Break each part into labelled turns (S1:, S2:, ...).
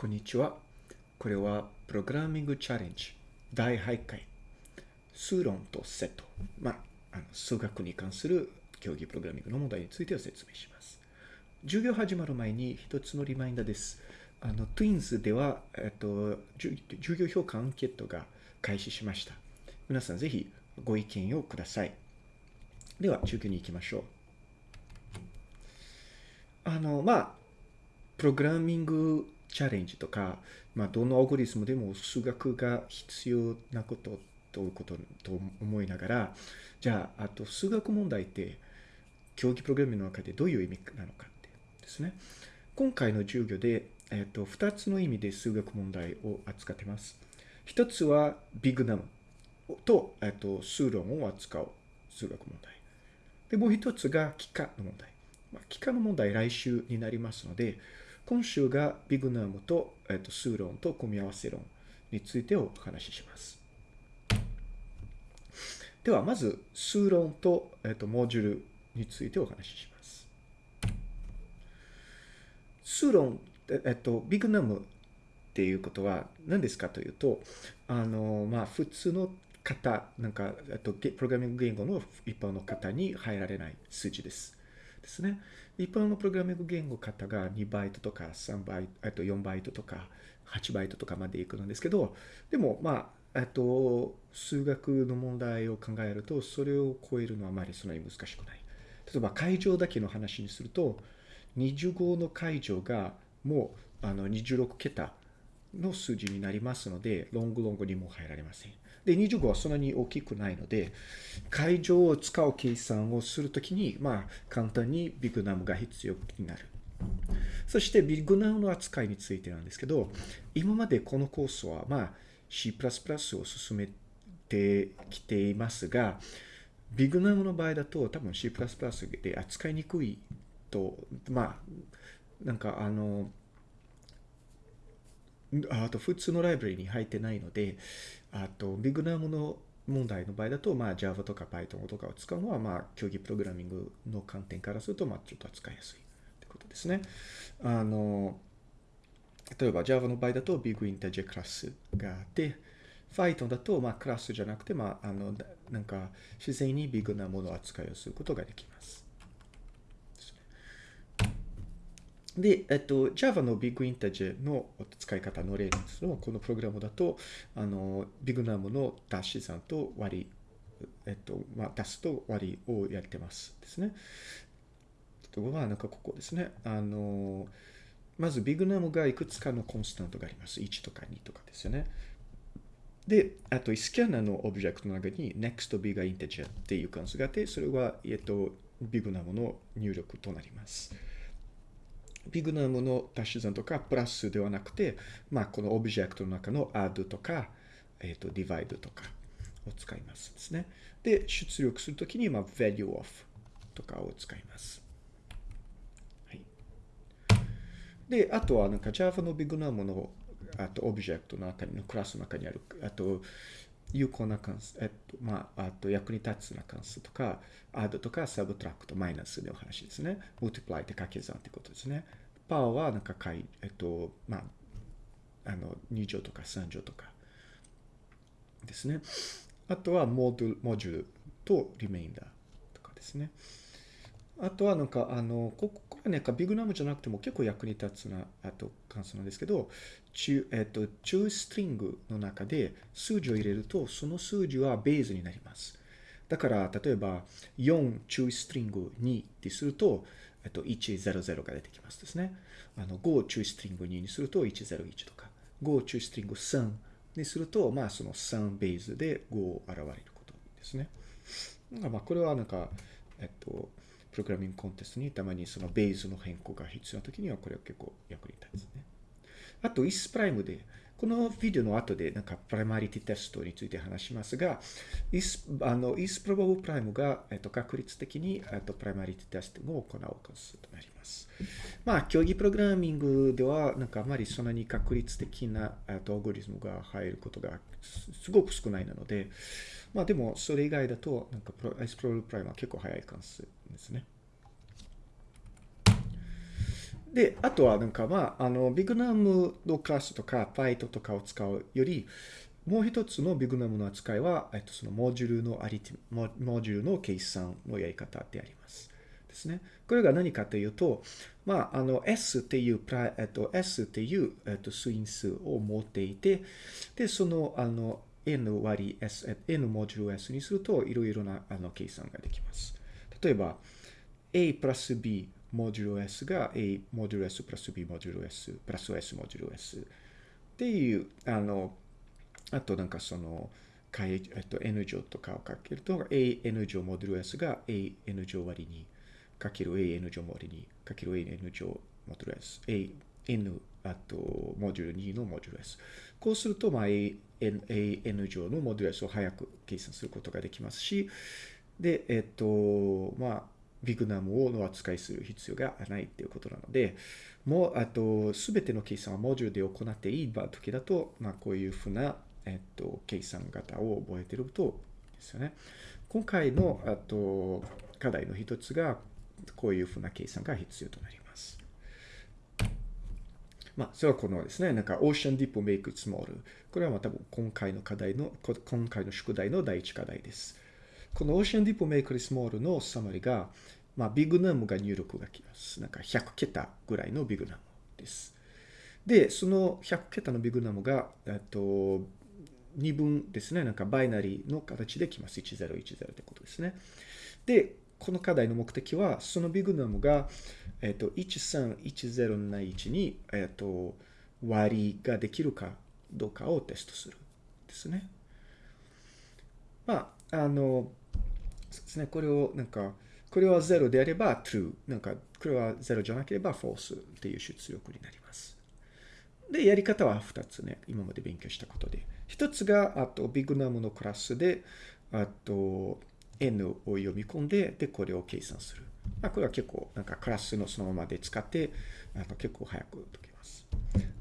S1: こんにちは。これはプログラミングチャレンジ第8回数論とセット。まあ、あの数学に関する競技プログラミングの問題についてを説明します。授業始まる前に一つのリマインダーです。あの、Twins では、えっと、授業評価アンケートが開始しました。皆さんぜひご意見をください。では、授業に行きましょう。あの、まあ、プログラミングチャレンジとか、まあ、どのアルゴリズムでも数学が必要なことということと思いながら、じゃあ、あと数学問題って、競技プログラミングの中でどういう意味なのかってですね。今回の授業で、えっと、二つの意味で数学問題を扱ってます。一つはビッグナムと、えっと、数論を扱う数学問題。で、もう一つが幾何の問題。まあ、幾何の問題来週になりますので、今週がビグナムと、えっと、数論と組み合わせ論についてお話しします。では、まず数論と、えっと、モジュールについてお話しします。数論、えっと、ビグナムっていうことは何ですかというと、あの、まあ、普通の方、なんか、えっと、プログラミング言語の一般の方に入られない数字です。ですね。一般のプログラミング言語方が2バイトとか3バイト、えっと、4バイトとか8バイトとかまでいくんですけど、でも、まあ、えっと、数学の問題を考えると、それを超えるのはあまりそんなに難しくない。例えば、会場だけの話にすると、25の会場がもうあの26桁の数字になりますので、ロングロングにも入られません。で、25はそんなに大きくないので、会場を使う計算をするときに、まあ、簡単にビッグナムが必要になる。そして、ビッグナムの扱いについてなんですけど、今までこのコースは、まあ、C++ を進めてきていますが、ビッグナムの場合だと、多分 C++ で扱いにくいと、まあ、なんかあの、あと普通のライブラリに入ってないので、あとビッグナムの問題の場合だと、まあ Java とか Python とかを使うのは、まあ競技プログラミングの観点からすると、まあちょっと扱いやすいってことですね。あの、例えば Java の場合だと Big Integer クラスがあって、Python だと、まあクラスじゃなくて、まああの、なんか自然にビッグなものを扱いをすることができます。で、えっと、Java の Big Integer の使い方の例なんですけどこのプログラムだと、あの、ビッグナムの足し算と割り、えっと、まあ、足すと割りをやってますですね。ところは、なんかここですね。あの、まずビッグナムがいくつかのコンスタントがあります。1とか2とかですよね。で、あと、スキャナーのオブジェクトの中に next bigger integer っていう関数があって、それは、えっと、ビッグナムの入力となります。ビグナムの足し算とかプラスではなくて、まあ、このオブジェクトの中の add とか、えっ、ー、と、divide とかを使いますですね。で、出力するときに、まあ、value of とかを使います。はい。で、あとはなんか Java のビグナムのあとオブジェクトの中にのクラスの中にある、あと、有効な関数、えっと、まあ、あと役に立つな関数とか、add とか subtract、マイナスの話ですね。multiply って掛け算ってことですね。パワーはなんか解、えっと、まあ、あの、2乗とか3乗とかですね。あとはモードモジュールとリメインダーとかですね。あとはなんか、あの、こここれね、ビグナムじゃなくても結構役に立つな、あと関数なんですけど、中、えっと、中ストリングの中で数字を入れると、その数字はベースになります。だから、例えば、4中ストリング2ってすると、えっと、100が出てきますですね。あの、5中ストリング2にすると101とか、5中ストリング3にすると、まあ、その3ベースで5を現れることですね。まあ、これはなんか、えっと、プログラミングコンテストにたまにそのベースの変更が必要な時にはこれは結構役に立つね。あと、イスプライムで、このビデオの後でなんかプライマリティテストについて話しますが、イスあのイスプロバブプライムが、えっと、確率的に、えっと、プライマリティテストを行う関数となります。まあ、競技プログラミングでは、なんかあまりそんなに確率的な、えっと、アルゴリズムが入ることがすごく少ないなので、まあでもそれ以外だと、なんかイスプロバブプライムは結構早い関数ですね。で、あとはなんかまあ、あの、ビグナムのクラスとか、パイトとかを使うより、もう一つのビグナムの扱いは、えっと、そのモジュールのアリティ、モジュールの計算のやり方であります。ですね。これが何かというと、まあ、あの、S っていうプライ、えっと、S っていう、えっと、数因数を持っていて、で、その、あの、N 割 S、N モジュール S にすると、いろいろな、あの、計算ができます。例えば、A プラス B モジュール S が A モジュール S プラス B モジュール S プラス S モジュール S っていう、あの、あとなんかその、えっと、N 乗とかをかけると、AN 乗モジュール S が AN 乗割りにかける AN 乗割にかける AN 乗モジュール S。AN あと、モジュール2のモジュール S。こうすると、まあ、AN, AN 乗のモジュル S を早く計算することができますし、で、えっと、まあ、ビグナムをの扱いする必要がないっていうことなので、もう、あと、すべての計算はモジュールで行っていい場時だと、まあ、こういうふうな、えっと、計算型を覚えてるとですよね。今回の、あと、課題の一つが、こういうふうな計算が必要となります。まあ、それはこのですね、なんか、Ocean Deep Make It Small。これはまた今回の課題の、今回の宿題の第一課題です。この Ocean Deep Make It Small のサマリが、まあ、ビッグナムが入力がきます。なんか100桁ぐらいのビッグナムです。で、その100桁のビッグナムが、えっと、2分ですね。なんかバイナリーの形できます。1010ってことですね。で、この課題の目的は、そのビグナムが、えっと、1310な位置に、えっと、割りができるかどうかをテストする。ですね。まあ、あの、そうですね。これを、なんか、これは0であれば true。なんか、これは0じゃなければ false っていう出力になります。で、やり方は2つね。今まで勉強したことで。1つが、あと、ビグナムのクラスで、あと、n を読み込んで、で、これを計算する。まあ、これは結構、なんかクラスのそのままで使って、あの結構早く解けます。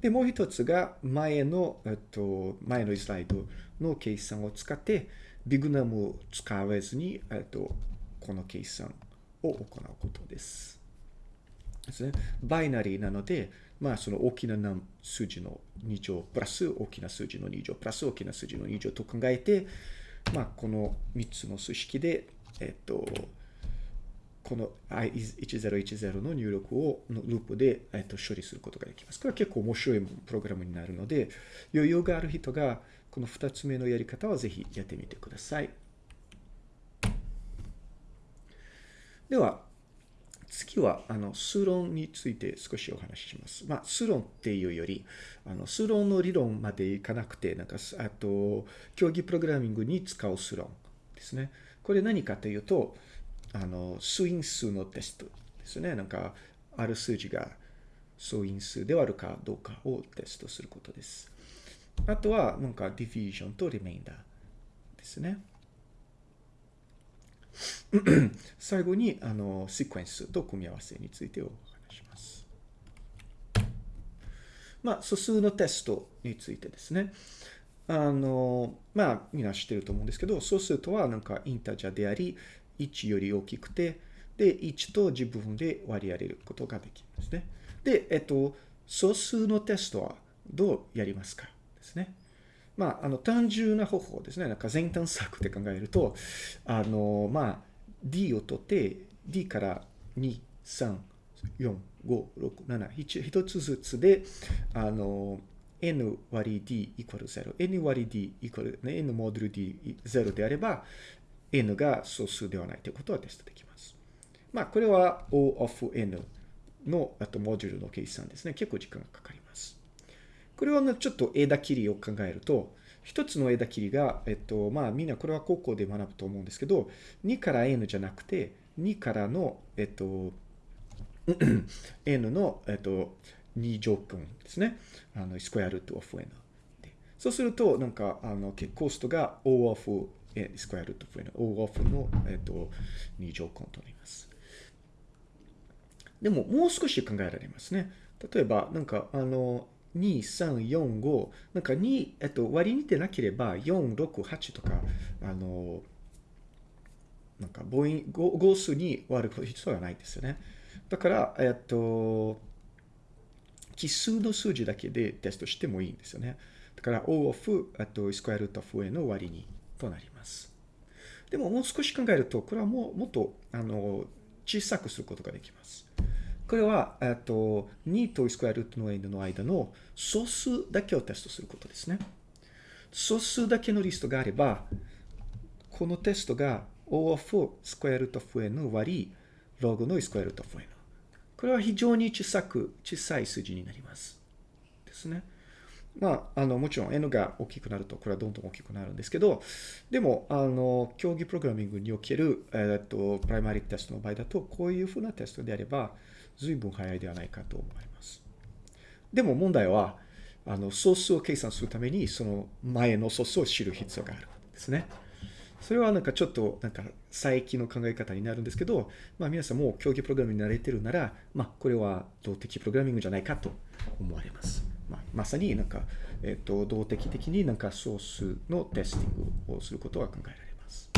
S1: で、もう一つが、前の、えっと、前のスライドの計算を使って、ビグナムを使わずに、えっと、この計算を行うことです。ですね。バイナリーなので、まあ、その大きな数字の2乗プラス大きな数字の2乗プラス大きな数字の2乗と考えて、まあ、この3つの数式で、えっと、この1010の入力をのループで、えっと、処理することができます。これは結構面白いプログラムになるので、余裕がある人がこの2つ目のやり方はぜひやってみてください。では、次は、あの、数論について少しお話しします。まあ、数論っていうより、あの、数論の理論までいかなくて、なんか、あと、競技プログラミングに使う数論ですね。これ何かというと、あの、数因数のテストですね。なんか、ある数字が数因数であるかどうかをテストすることです。あとは、なんか、ディフュージョンとリメインダーですね。最後に、あの、シクエンスと組み合わせについてお話します。まあ、素数のテストについてですね。あの、まあ、みんな知ってると思うんですけど、素数とはなんかインタジャであり、1より大きくて、で、1と自分で割り当てることができるんですね。で、えっと、素数のテストはどうやりますか？ですね。まあ、あの、単純な方法ですね。なんか前端策って考えると、あの、まあ、D を取って、D から2、3、4、5、6、7、1つずつで、あの、n 割り d イコール0。n 割り d イコール、ね、n モデル d0 であれば、n が素数ではないということはテストできます。まあ、これは O of n のあとモジュルの計算ですね。結構時間がかかります。これはちょっと枝切りを考えると、一つの枝切りが、えっと、まあみんなこれは高校で学ぶと思うんですけど、2から n じゃなくて、2からの、えっと、n の、えっと、2乗分ですね。あの、スクエアルート of n。そうすると、なんか、あの、コストが O of スクエアルート of n。O of の、えっと、2乗分となります。でも、もう少し考えられますね。例えば、なんか、あの、2、3、4、5、なんか2、えっと、割り似てなければ、4、6、8とか、あの、なんか母音、号数に割る必要はないですよね。だから、えっと、奇数の数字だけでテストしてもいいんですよね。だから O of あとスクエアルート of A の割りにとなります。でももう少し考えると、これはもうもっとあの小さくすることができます。これは、えっと、2とスクエアルートの n の間の素数だけをテストすることですね。素数だけのリストがあれば、このテストが O of スクエアルート of n 割り、ログのスクエアルート of n。これは非常に小さく、小さい数字になります。ですね。まあ、あの、もちろん n が大きくなると、これはどんどん大きくなるんですけど、でも、あの、競技プログラミングにおける、えっと、プライマリテストの場合だと、こういうふうなテストであれば、随分早いではないかと思います。でも問題は、あの、総数を計算するために、その前の総数を知る必要があるんですね。それはなんかちょっとなんか最近の考え方になるんですけど、まあ皆さんも競技プログラムに慣れてるなら、まあこれは動的プログラミングじゃないかと思われます。まあ、まさになんか、えっ、と、動的的になんか総数のテスティングをすることが考えられます。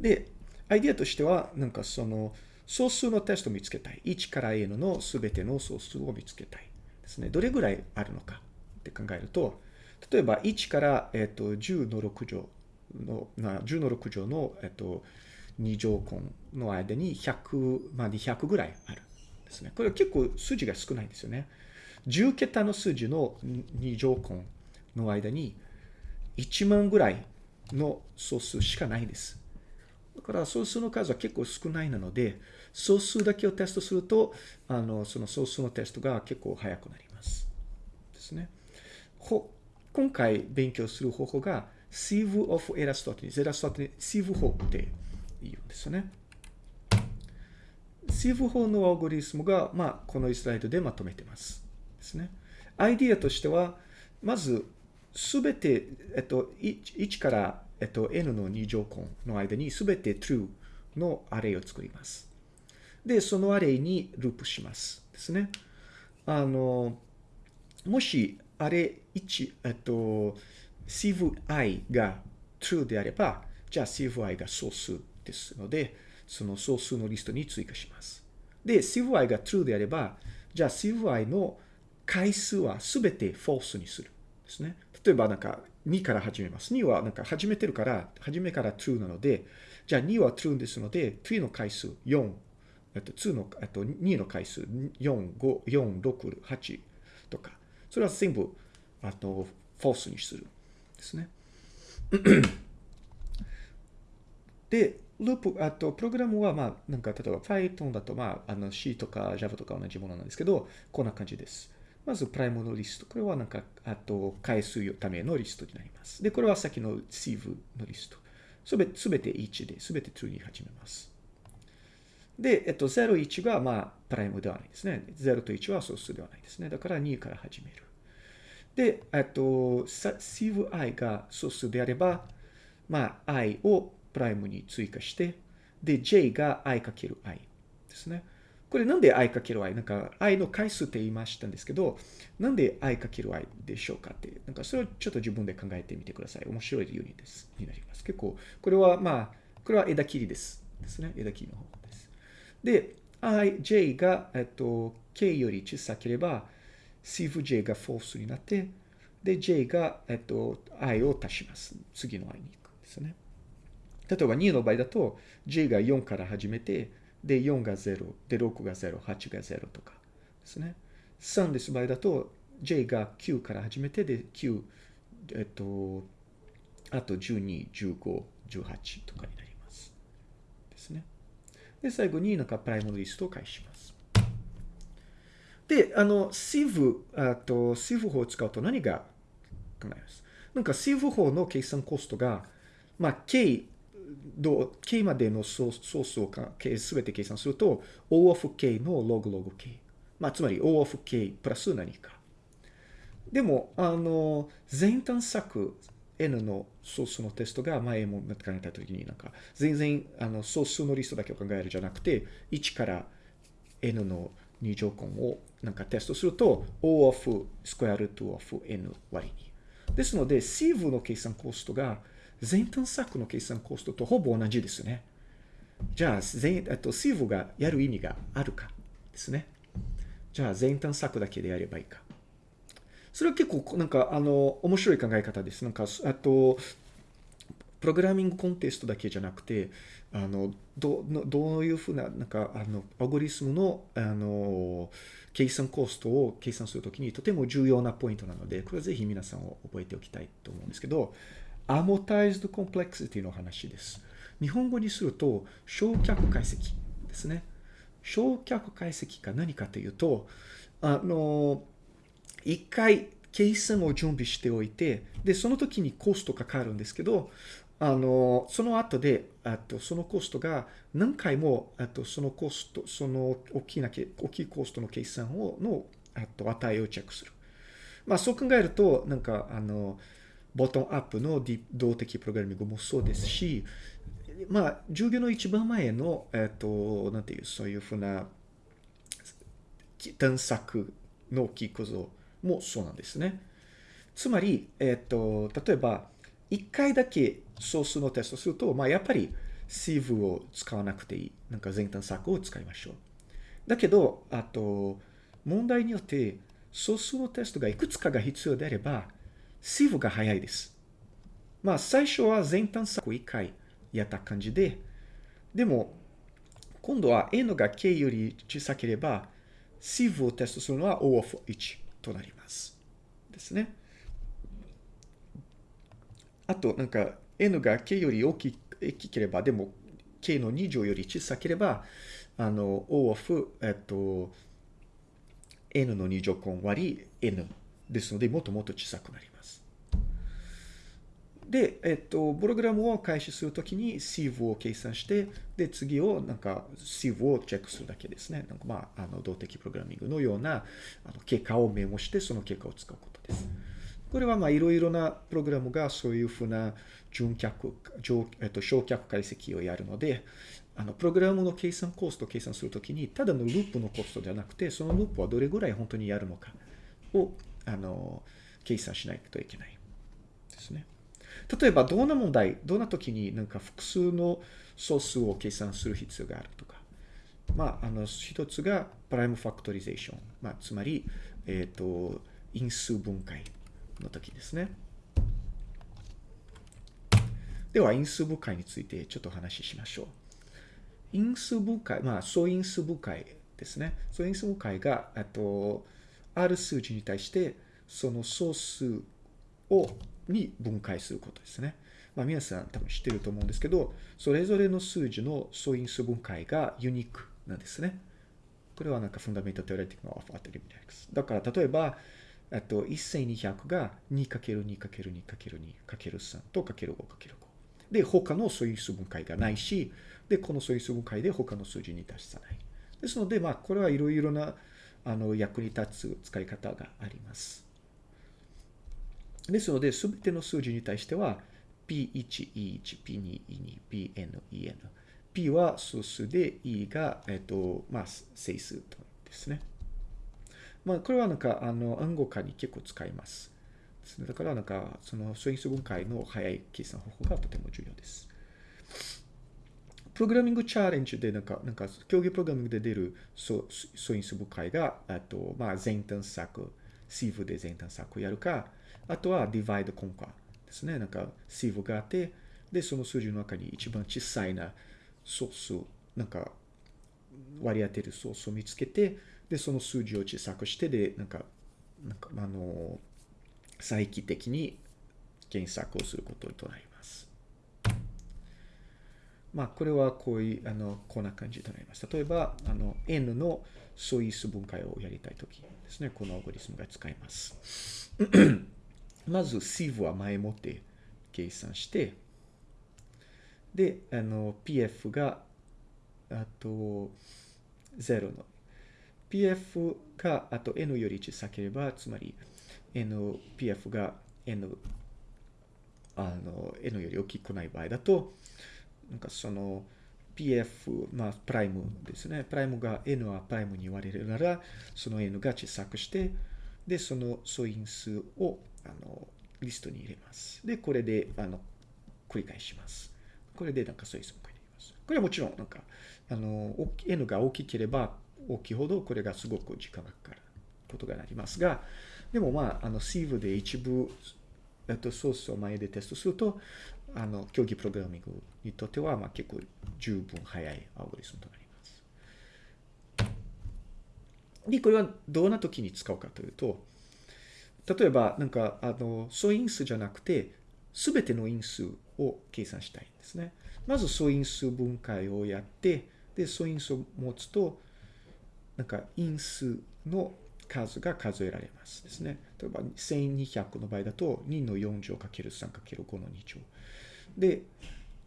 S1: で、アイディアとしては、なんかその、総数のテストを見つけたい。1から n のすべての総数を見つけたい。ですね。どれぐらいあるのかって考えると、例えば1から、えっと、10の6乗の、な10の6乗の、えっと、2乗根の間に100、まあ、200ぐらいある。ですね。これ結構数字が少ないんですよね。10桁の数字の2乗根の間に1万ぐらいの総数しかないです。だから総数の数は結構少ないなので、総数だけをテストすると、あの、その総数のテストが結構早くなります。ですね。ほ今回勉強する方法が sieve of Eratosthenes。エラストテニス、sieve 法って言うんですよね。sieve 法のアオゴリスムが、まあ、このスライドでまとめてます。ですね。アイディアとしては、まず、すべて、えっと、1から、えっと、n の2乗根の間にすべて true のアレイを作ります。で、そのアレイにループします。ですね。あの、もし、アレ1、えっと、sieve i が true であれば、じゃあ sieve i が総数ですので、その総数のリストに追加します。で、sieve i が true であれば、じゃあ sieve i の回数はすべて false にする。ですね。例えばなんか2から始めます。2はなんか始めてるから、初めから true なので、じゃあ2は true ですので、3の回数4、えっと、2の、えっと、2の回数4、5、4、6、8とか、それは全部、あと、false にする。ですね。で、ループ、あと、プログラムは、まあ、なんか、例えば Python だと、まあ、あの C とか Java とか同じものなんですけど、こんな感じです。まず、プライムのリスト。これはなんか、あと、回数ためのリストになります。で、これはさっきの sieve のリスト。すべすべて1で、すべて true に始めます。で、えっと、0、1が、まあ、プライムではないですね。0と1は素数ではないですね。だから2から始める。で、えっと、sieve i が素数であれば、まあ、i をプライムに追加して、で、j が i かける i ですね。これなんで i かける i? なんか i の回数って言いましたんですけど、なんで i かける i でしょうかって、なんかそれをちょっと自分で考えてみてください。面白い理由にです、になります。結構、これはまあ、これは枝切りです。ですね。枝切りの方法です。で、i、j が、えっと、k より小さければ、シフ j が false になって、で、j が、えっと、i を足します。次の i に行くんですね。例えば2の場合だと、j が4から始めて、で、4が0、で、6が0、8が0とかですね。3です場合だと、J が9から始めて、で、9、えっと、あと12、15、18とかになります。ですね。で、最後になんかプライムのリストを返します。で、あの、sieve、あと、sieve 法を使うと何が考えます？なんか sieve 法の計算コストが、まあ、k ど k までのソースをすべて計算すると、O of k の log log k。まあ、つまり O of k プラス何か。でも、あの、全探索 N のソースのテストが前も考えたときになんか、全然、あの、ソースのリストだけを考えるじゃなくて、1から N の2乗根をなんかテストすると、O of square root of N 割に。ですので、sieve の計算コストが全探索の計算コストとほぼ同じですね。じゃあ、全、えっと、シーブがやる意味があるかですね。じゃあ全探索だけでやればいいか。それは結構、なんか、あの、面白い考え方です。なんか、あと、プログラミングコンテストだけじゃなくて、あの、どどういうふうな、なんか、あの、アゴリスムの、あの、計算コストを計算するときにとても重要なポイントなので、これはぜひ皆さんを覚えておきたいと思うんですけど、アモタイズドコンプレクシティの話です。日本語にすると、焼却解析ですね。焼却解析が何かというと、あの、一回計算を準備しておいて、で、その時にコストかかるんですけど、あの、その後で、あと、そのコストが何回も、あと、そのコスト、その大きな、大きいコストの計算を、の、あと、値をチェックする。まあ、そう考えると、なんか、あの、ボトンアップの動的プログラミングもそうですし、まあ、授業の一番前の、えっと、なんていう、そういうふうな探索のキー構造もそうなんですね。つまり、えっと、例えば、一回だけ総数のテストすると、まあ、やっぱり sieve を使わなくていい。なんか全探索を使いましょう。だけど、あと、問題によって総数のテストがいくつかが必要であれば、sieve が早い。です。まあ、最初は全探索を一回やった感じで、でも、今度は n が k より小さければ、sieve をテストするのは O of 1となります。ですね。あと、なんか、n が k より大きければ、でも、k の2乗より小さければ、あの、O of、えっと、n の2乗根割り n ですので、もっともっと小さくなります。で、えっと、プログラムを開始するときに sieve を計算して、で、次をなんか sieve をチェックするだけですね。なんかまあ、あの、動的プログラミングのようなあの結果をメモして、その結果を使うことです。これはまあいろいろなプログラムがそういうふうな純脚、えっと、焼却解析をやるので、あの、プログラムの計算コースト計算するときに、ただのループのコストではなくて、そのループはどれぐらい本当にやるのかを、あの、計算しないといけないですね。例えば、どんな問題、どんな時になんか複数の総数を計算する必要があるとか。まあ、あの、一つがプライムファクトリゼーション。まあ、つまり、えっ、ー、と、因数分解。の時ですね。では、因数分解についてちょっとお話ししましょう。因数分解、まあ、素因数分解ですね。素因数分解が、あと、ある数字に対して、その総数を、に分解することですね。まあ、皆さん多分知ってると思うんですけど、それぞれの数字の素因数分解がユニークなんですね。これはなんかフンダメントテオレティックのオファーテリミネックス。だから、例えば、あと、1200が 2×2×2×2×3 と ×5×5。で、他の素因数分解がないし、で、この素因数分解で他の数字に達さない。ですので、まあ、これはいろいろな、あの、役に立つ使い方があります。ですので、すべての数字に対しては、P1、E1、P2、E2、Pn、En。P は数数で、E が、えっと、まあ、整数ですね。まあ、これはなんか、あの、暗号化に結構使います。ですね。だから、なんか、その素因数分解の早い計算方法がとても重要です。プログラミングチャレンジで、なんか、なんか、競技プログラミングで出る素因数分解が、あと、まあ、全探索、シーブで全探索をやるか、あとは divide conquer ですね。なんか、シーブがあって、で、その数字の中に一番小さいな素数、なんか、割り当てるソースを見つけて、で、その数字を小さくして、で、なんか、なんか、あの、再帰的に検索をすることとなります。まあ、これはこういう、あの、こんな感じとなります。例えば、あの、n の素因数分解をやりたいときですね、このアルゴリスムが使います。まず、sieve は前もって計算して、で、あの、pf が、あと、0の PF があと N より小さければ、つまり N、PF が N、あの、N より大きくない場合だと、なんかその PF、まあ、プライムですね。プライムが N はプライムに言われるなら、その N が小さくして、で、その素因数を、あの、リストに入れます。で、これで、あの、繰り返します。これでなんか素因数を書いています。これはもちろん、なんか、あの、N が大きければ、大きいほどこれがすごく時間がかかることがなりますが、でもまあ、あの、Sieve で一部、えっと、ソースを前でテストすると、あの、競技プログラミングにとっては、まあ結構十分早いアルゴリスムとなります。で、これはどんな時に使うかというと、例えば、なんか、あの、素因数じゃなくて、すべての因数を計算したいんですね。まず素因数分解をやって、で、素因数を持つと、なんか因数の数が数えられますですね。例えば1200の場合だと2の4乗 ×3×5 の2乗。で、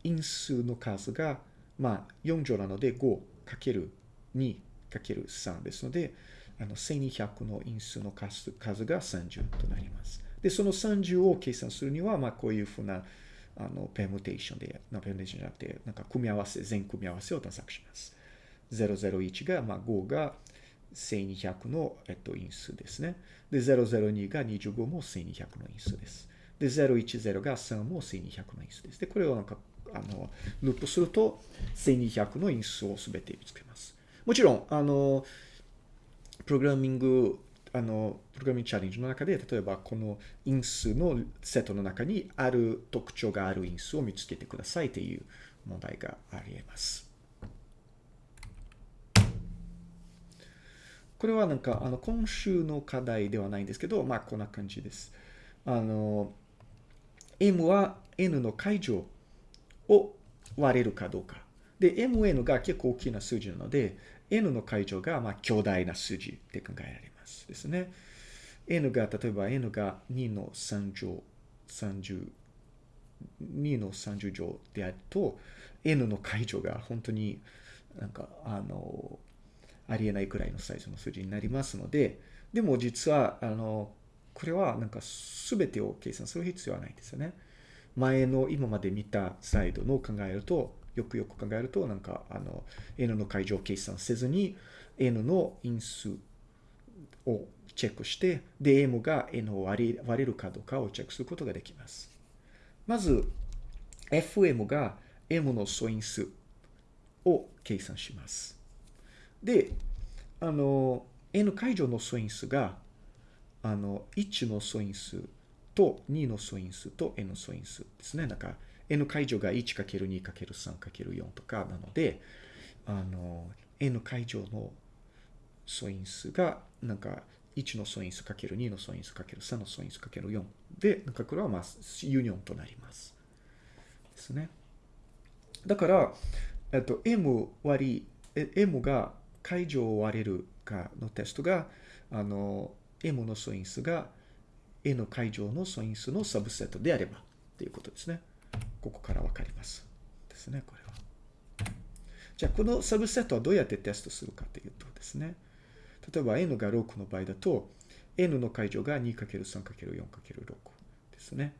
S1: 因数の数が、まあ4乗なので 5×2×3 ですので、あの1200の因数の数数が30となります。で、その30を計算するには、まあこういうふうなあのペムテーションで、なペムテーションじゃなくて、なんか組み合わせ、全組み合わせを探索します。001が、まあ5が1200の、えっと、因数ですね。で、002が25も1200の因数です。で、010が3も1200の因数です。で、これをなんか、あの、ループすると、1200の因数をすべて見つけます。もちろん、あの、プログラミング、あの、プログラミングチャレンジの中で、例えばこの因数のセットの中にある特徴がある因数を見つけてくださいという問題があり得ます。これはなんか、あの、今週の課題ではないんですけど、まあ、こんな感じです。あの、m は n の解乗を割れるかどうか。で、mn が結構大きな数字なので、n の解乗が、まあ、強大な数字って考えられますですね。n が、例えば n が2の3乗、30、2の30乗であると、n の解乗が本当になんか、あの、ありえないくらいのサイズの数字になりますので、でも実は、あの、これはなんか全てを計算する必要はないんですよね。前の今まで見たスライドの考えると、よくよく考えると、なんか、あの、n の解乗を計算せずに、n の因数をチェックして、で、m が n を割れるかどうかをチェックすることができます。まず、fm が m の素因数を計算します。で、あの、n 解乗の素因数が、あの、1の素因数と2の素因数と n の素因数ですね。なんか、n 解乗が 1×2×3×4 とかなので、あの、n 解乗の素因数が、なんか、1の素因数 ×2 の素因数 ×3 の素因数 ×4 で、なんかこれはまあ、ユニオンとなります。ですね。だから、えっと、m 割り、m が解除を割れるかのテストが、あの、M の素因数が N 解除の素因数のサブセットであればっていうことですね。ここからわかります。ですね、これは。じゃあ、このサブセットはどうやってテストするかというとですね、例えば N が6の場合だと、N の解除が 2×3×4×6 ですね。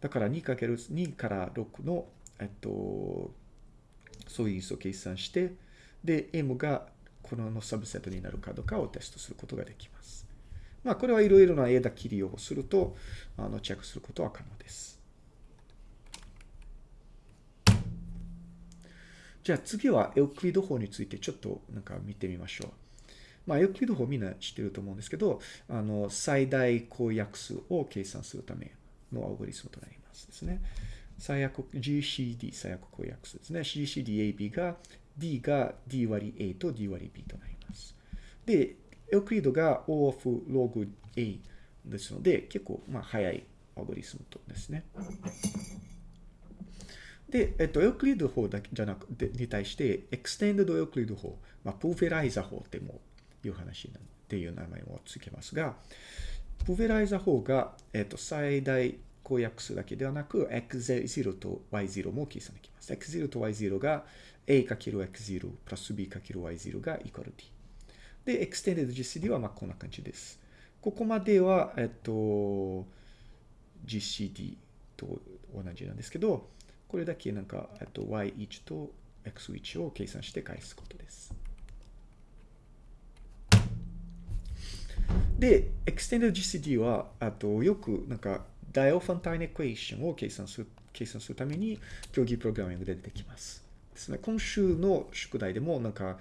S1: だから 2×2 から6の、えっと、素因数を計算して、で、M がこのサブセットになるかどうかをテストすることができます。まあ、これはいろいろな枝切りをすると、あの、チェックすることは可能です。じゃあ次はエウクリド法についてちょっとなんか見てみましょう。まあ、エウクリド法みんな知ってると思うんですけど、あの、最大公約数を計算するためのアルゴリスムとなりますですね。最悪、GCD 最悪公約数ですね。GCDAB が d が d 割 a と d 割 b となります。で、エウクリドが O of log a ですので、結構、まあ、早いアルゴリスムとですね。で、えっと、エウクリド法だけじゃなくて、に対して、エクステンドドエウクリド法、まあ、プーフェライザ法ってもいう話っていう名前を付けますが、プーフェライザ法が、えっと、最大公約数だけではなく、x0 と y0 も計算できます。x0 と y0 が a×x0 プラス b×y0 がイコール t。で、 Extended GCD はまあこんな感じです。ここまでは、えっと、GCD と同じなんですけど、これだけなんか、えっと、y1 と x1 を計算して返すことです。で、 Extended GCD は、あと、よくなんか、 Diophantine equation を計算する、計算するために、競技プログラミングで出てきます。ですね。今週の宿題でも、なんか、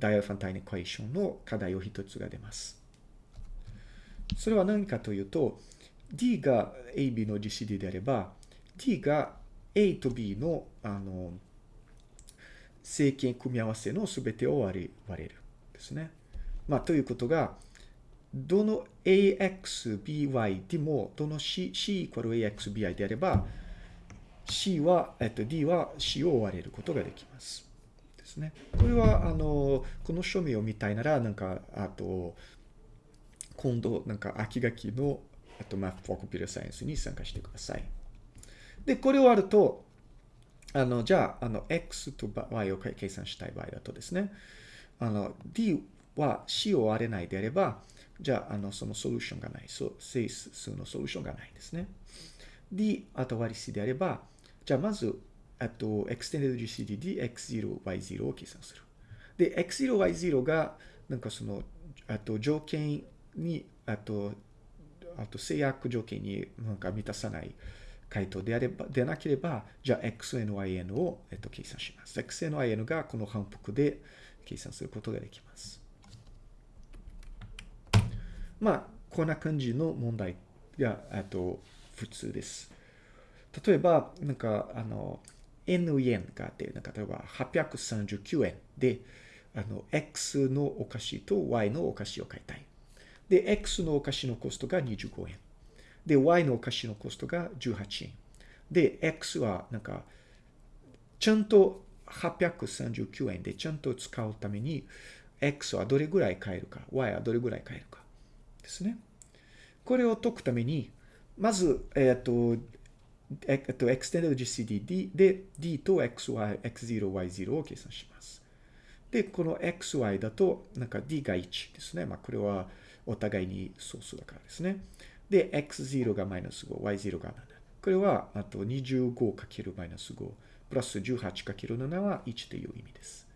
S1: ダイアルファンタインエクエーションの課題を一つが出ます。それは何かというと、D が AB の GCD であれば、D が A と B の、あの、正規組み合わせの全てを割れ割れる。ですね。まあ、ということが、どの ax, by でも、どの c, c イコール ax, by であれば、c は、えっと、d は c を割れることができます。ですね。これは、あの、この書味を見たいなら、なんか、あと、今度、なんか、秋学期の、あと、マップフォーコピューラーサイエンスに参加してください。で、これをあると、あの、じゃあ、あの、x と y を計算したい場合だとですね、あの、d は c を割れないであれば、じゃあ、あの、そのソリューションがない。そう、整数のソリューションがないですね。d あと割り c であれば、じゃあまず、あと、extended GCD で x0、y0 を計算する。で、x0、y0 が、なんかその、あと条件に、あと、あと制約条件になんか満たさない回答であれば、でなければ、じゃあ xn、yn を、えっと、計算します。xn、yn がこの反復で計算することができます。まあ、こんな感じの問題が、あと、普通です。例えば、なんか、あの、N 円があって、なんか例えば839円で、あの、X のお菓子と Y のお菓子を買いたい。で、X のお菓子のコストが25円。で、Y のお菓子のコストが18円。で、X はなんか、ちゃんと839円でちゃんと使うために、X はどれぐらい買えるか、Y はどれぐらい買えるか。ですね。これを解くために、まず、えっ、ー、と、えっと、extended GCD で D と XY、X0、Y0 を計算します。で、この XY だと、なんか D が1ですね。まあ、これはお互いに総数だからですね。で、X0 がマイナス5、Y0 が7。これは、あと 25× マイナス5、プラス 18×7 は1という意味です。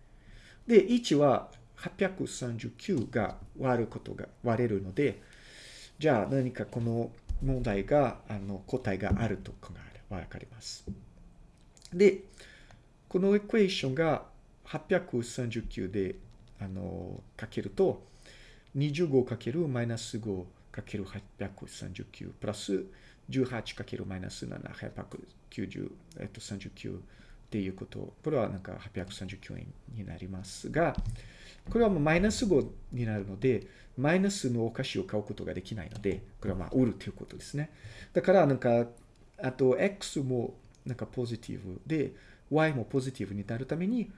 S1: で、1は839が割ることが割れるので、じゃあ何かこの問題が、あの、答えがあると考える、わかります。で、このエクエーションが839で、あの、かけると、25かけるマイナス5かける839プラス18かけるマイナス7、890、えっと、39っていうこと。これはなんか839円になりますが、これはもうマイナス5になるので、マイナスのお菓子を買うことができないので、これはまあ売るということですね。だからなんか、あと X もなんかポジティブで、Y もポジティブになるために、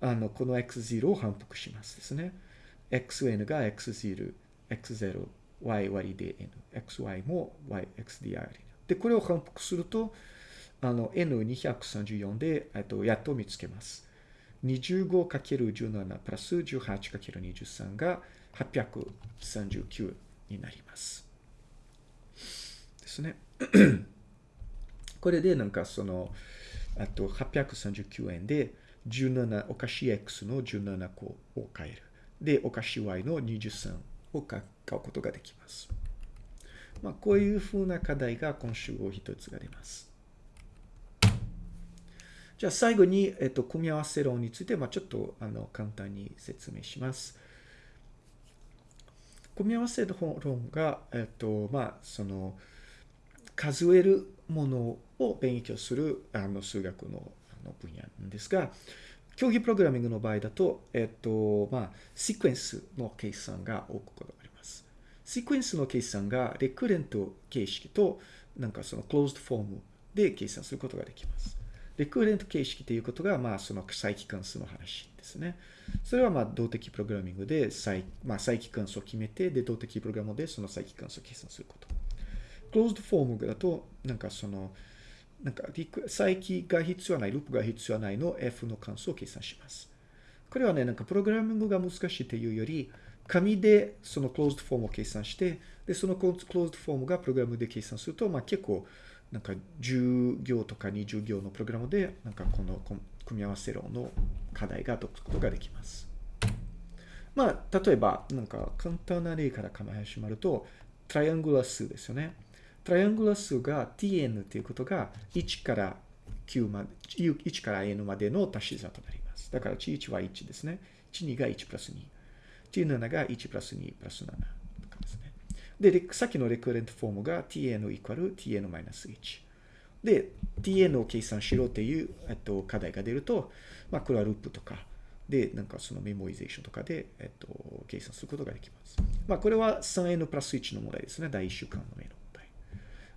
S1: あの、この X0 を反復しますですね。xn が x0、x0、y 割りで n、xy も yxdr で、これを反復すると、あの、n234 で、えっと、やっと見つけます。25×17 プラス 18×23 が839になります。ですね。これでなんかその、あと839円で17、お菓子 X の17個を買える。で、お菓子 Y の23を買うことができます。まあ、こういうふうな課題が今週を一つが出ます。じゃあ最後に、えっと、組み合わせ論について、まあ、ちょっとあの簡単に説明します。組み合わせ論が、えっと、まあ、その、数えるものを勉強するあの数学のあの分野なんですが、競技プログラミングの場合だと、えっと、まあ、シークエンスの計算が多くことがあります。シークエンスの計算がレクレント形式と、なんかそのクローズドフォームで計算することができます。レクレント形式ということが、まあ、その再帰関数の話ですね。それは、まあ、動的プログラミングで再、まあ、再帰関数を決めて、で、動的プログラムでその再帰関数を計算すること。クローズドフォームだと、なんかその、なんか、再帰が必要ない、ループが必要ないの F の関数を計算します。これはね、なんかプログラミングが難しいというより、紙でそのクローズドフォームを計算して、で、そのクローズドフォームがプログラムで計算すると、まあ結構、なんか10行とか20行のプログラムで、なんかこの組み合わせ論の課題が解くことができます。まあ、例えば、なんか簡単な例から考え始まると、トライアングラ数ですよね。トライアングラ数が tn ということが1から9まで、1から n までの足し算となります。だから、1は1ですね。12が1プラス2。17が1プラス2プラス7とかですね。で、さっきのレクレントフォームが tn イコール tn マイナス1。で、tn を計算しろっていう、えっと、課題が出ると、まあ、これはループとか、で、なんかそのメモリゼーションとかで、えっと、計算することができます。まあ、これは 3n プラス1の問題ですね。第1週間の A の。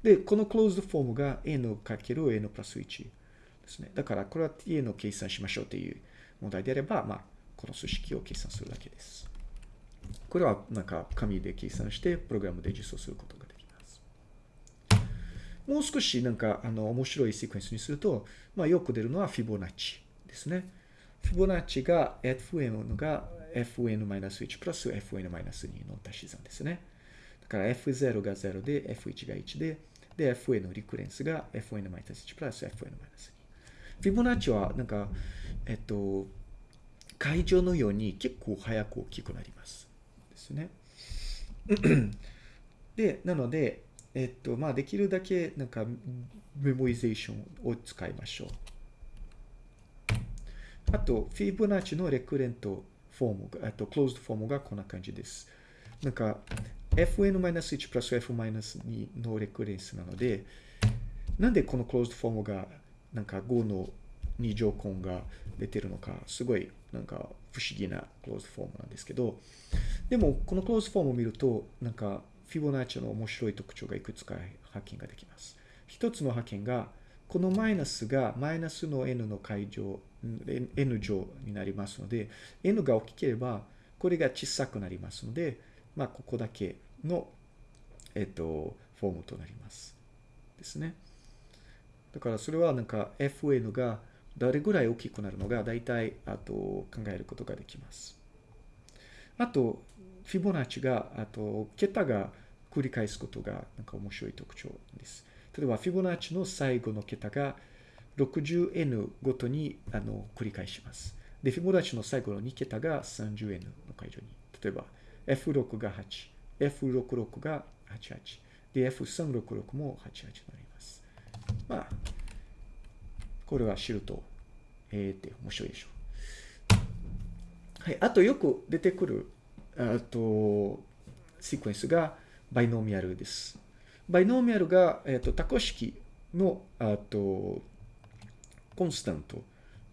S1: で、このクローズドフォームが n かける n プラス1ですね。だから、これは tn を計算しましょうっていう問題であれば、まあ、この数式を計算するだけです。これはなんか紙で計算してプログラムで実装することができます。もう少しなんかあの面白いシークエンスにすると、まあ、よく出るのはフィボナッチですね。フィボナッチが fn が fn-1 プラス fn-2 の足し算ですね。だから f0 が0で f1 が1で、で fn のリクレンスが fn-1 プラス fn-2。フィボナッチはなんか、えっと、会場のように結構早く大きくなります。ですね。で、なので、えっと、まあ、できるだけ、なんか、メモリゼーションを使いましょう。あと、フィボナッチのレクレントフォームが、あと、クローズドフォームがこんな感じです。なんか、fn-1 プラス f-2 のレクレンスなので、なんでこのクローズドフォームが、なんか5の2乗根が出てるのか、すごい、なんか不思議なクローズフォームなんですけど、でも、このクローズフォームを見ると、なんか、フィボナッチの面白い特徴がいくつか発見ができます。一つの発見が、このマイナスがマイナスの n の解乗、n 乗になりますので、n が大きければ、これが小さくなりますので、まあ、ここだけの、えっと、フォームとなります。ですね。だからそれはなんか fn がどれぐらい大きくなるのが大体あと考えることができます。あと、フィボナッチが、あと、桁が繰り返すことが、なんか面白い特徴です。例えば、フィボナッチの最後の桁が 60n ごとに、あの、繰り返します。で、フィボナッチの最後の2桁が 30n の解除に。例えば、F6 が8、F66 が88。で、F366 も88になります。まあ、これは知ると、えーって面白いでしょう。はい。あとよく出てくるあと、シークエンスがバイノーミアルです。バイノーミアルが、えっ、と、多項式の、あと、コンスタント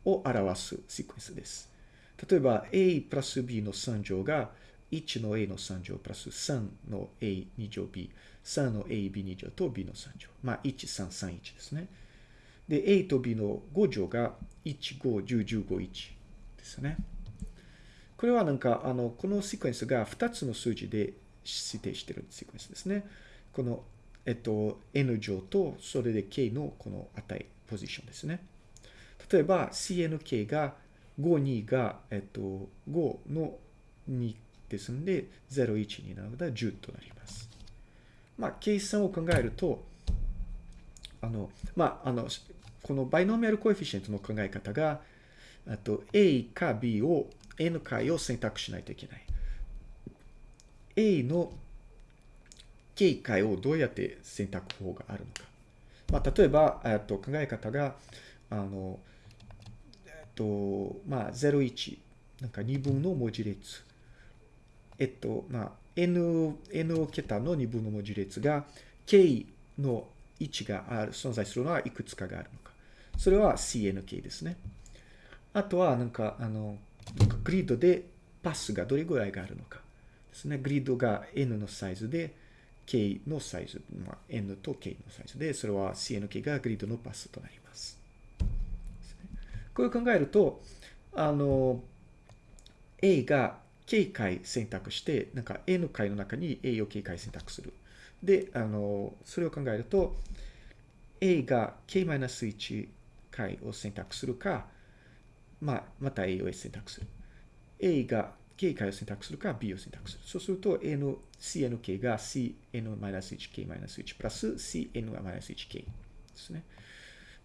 S1: を表すシークエンスです。例えば、a プラス b の3乗が1の a の3乗プラス3の a2 乗 b、3の ab2 乗と b の3乗。まあ、1、3、3、1ですね。で、a と b の5乗が1、5、10、15、1ですね。これはなんか、あの、このシクエンスが2つの数字で指定してるシクエンスですね。この、えっと、n 乗と、それで k のこの値、ポジションですね。例えば、cnk が5、2が、えっと、5の2ですので、0、1になるので10となります。まあ、計算を考えると、あの、まあ、あの、このバイノーミアルコエフィシエントの考え方が、あと A か B を N 回を選択しないといけない。A の K 回をどうやって選択法があるのか。まあ、例えば、えっと、考え方が、あの、えっと、まあ、01、なんか2分の文字列。えっと、まあ、N、N 桁の2分の文字列が、K の位置がある、存在するのはいくつかがあるのか。それは CNK ですね。あとは、なんか、あの、グリッドでパスがどれぐらいがあるのかですね。グリッドが N のサイズで、K のサイズ、まあ、N と K のサイズで、それは CNK がグリッドのパスとなります。これを考えると、あの、A が K 回選択して、なんか N 回の中に A を K 回選択する。で、あの、それを考えると、A が K-1 回を選択するか、まあ、また A を選択する。A が K 回を選択するか B を選択する。そうすると A の CNK が CN-1K-1 プラス CN-1K ですね。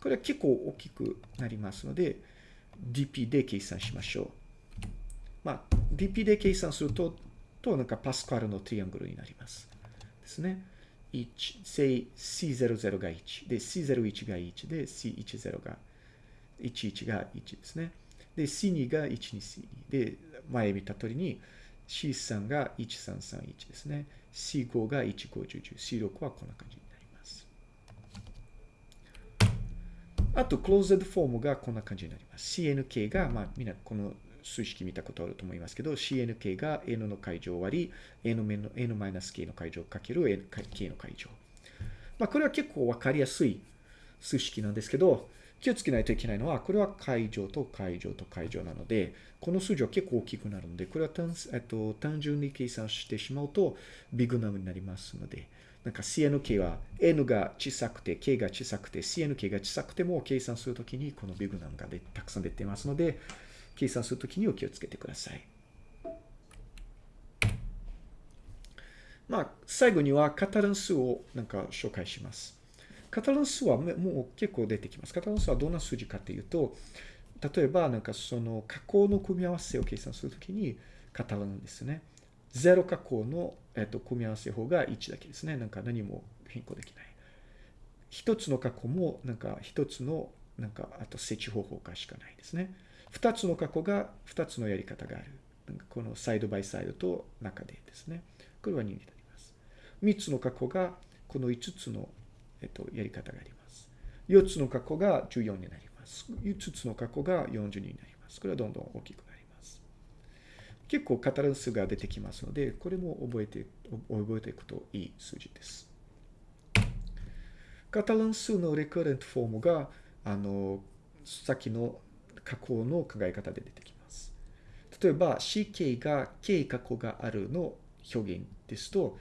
S1: これは結構大きくなりますので、DP で計算しましょう。まあ、DP で計算すると、と、なんかパスカルのトリアングルになります。ですね。1、say C00 が1、で C01 が1で C10 が11が1ですね。で、C2 が 12C2。で、前見た通りに C3 が1331ですね。C5 が1510。C6 はこんな感じになります。あと、クローズドフォームがこんな感じになります。CNK が、まあ、みんなこの数式見たことあると思いますけど、CNK が N の解乗割り、N の N-K の解乗かける K の解乗。まあ、これは結構わかりやすい数式なんですけど、気をつけないといけないのは、これは解乗と解乗と解乗なので、この数字は結構大きくなるので、これは単,、えっと、単純に計算してしまうと、ビッグナムになりますので、なんか CNK は N が小さくて、K が小さくて、CNK が小さくても計算するときにこのビグナムがでたくさん出てますので、計算するときにお気をつけてください。まあ、最後にはカタラン数をなんか紹介します。カタラン数はもう結構出てきます。カタラン数はどんな数字かというと、例えばなんかその加工の組み合わせを計算するときにカタランですね。0加工の、えっと、組み合わせ法が1だけですね。なんか何も変更できない。一つの加工もなんか一つのなんかあと設置方法かしかないですね。二つの過去が二つのやり方がある。このサイドバイサイドと中でですね。これは2になります。三つの過去がこの5つのえっと、やり方があります。4つの過去が14になります。5つの過去が40になります。これはどんどん大きくなります。結構カタラン数が出てきますので、これも覚えて、覚えていくといい数字です。カタラン数のレクレントフォームが、あの、さっきの加工の考え方で出てきます。例えば、CK が K 過去があるの表現ですと、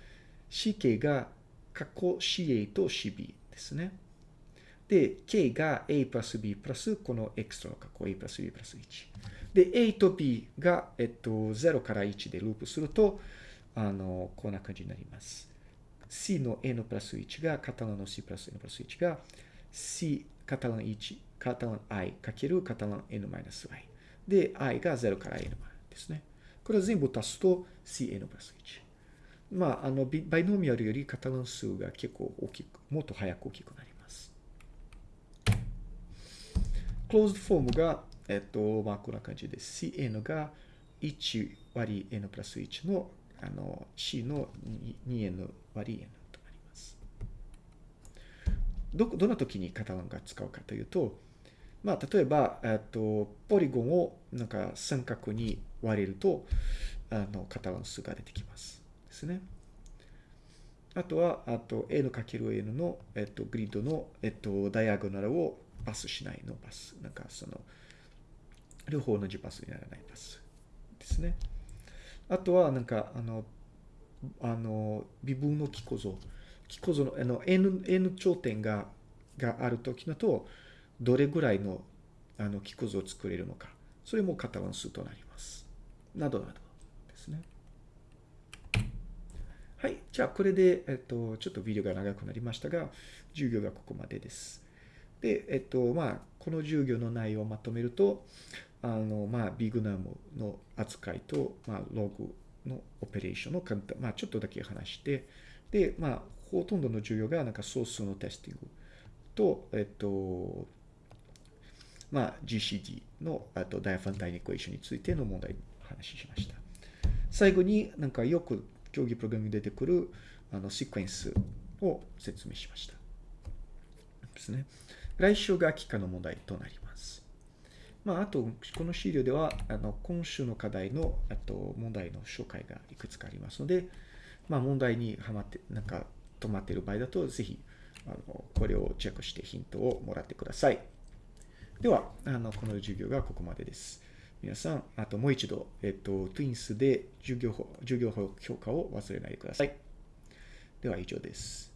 S1: CK が過去 CA と CB ですね。で、K が A プラス B プラスこの X の過去 A プラス B プラス1。で、A と B が、えっと、0から1でループすると、あの、こんな感じになります。C の N プラス1が、カタランの C プラス N プラス1が、C カタラン1、カタラン I かけるカタラン N マイナス Y。で、I が0から N までですね。これを全部足すと CN プラス1。まあ、あの、バイノミアルよりカタラン数が結構大きく、もっと早く大きくなります。クローズドフォームが、えっと、まあ、こんな感じです。Cn が1割 n プラス1の、あの、C の 2n 割 n となります。ど、どんな時にカタランが使うかというと、まあ、例えば、えっと、ポリゴンをなんか三角に割れると、あの、カタラン数が出てきます。ですね。あとは、あと n かける n の、えっと、グリッドの、えっと、ダイアゴナルをパスしないのパス。なんかその、両方同じパスにならないパスですね。あとは、なんか、あの、あの、微分の気構造。気構造の、あの、n、n 頂点が、があるときだと、どれぐらいの、あの、気構造を作れるのか。それもカタラン数となります。などなどですね。はい。じゃあ、これで、えっと、ちょっとビデオが長くなりましたが、授業がここまでです。で、えっと、まあ、この授業の内容をまとめると、あの、まあ、ビグナムの扱いと、まあ、ログのオペレーションの簡単、まあ、ちょっとだけ話して、で、まあ、ほとんどの授業が、なんか、ソースのテスティングと、えっと、まあ、GCD の、あと、ダイアファンタインエクエーションについての問題を話しました。最後になんかよく競技プログラムに出てくるあのシクエンスを説明しました。ですね。来週が期間の問題となります。まあ、あと、この資料では、あの、今週の課題の、あと、問題の紹介がいくつかありますので、まあ、問題にはまって、なんか、止まっている場合だと、ぜひ、あの、これをチェックしてヒントをもらってください。では、あの、この授業がここまでです。皆さん、あともう一度、えっと、トゥインスで授業法、授業法評価を忘れないでください。では以上です。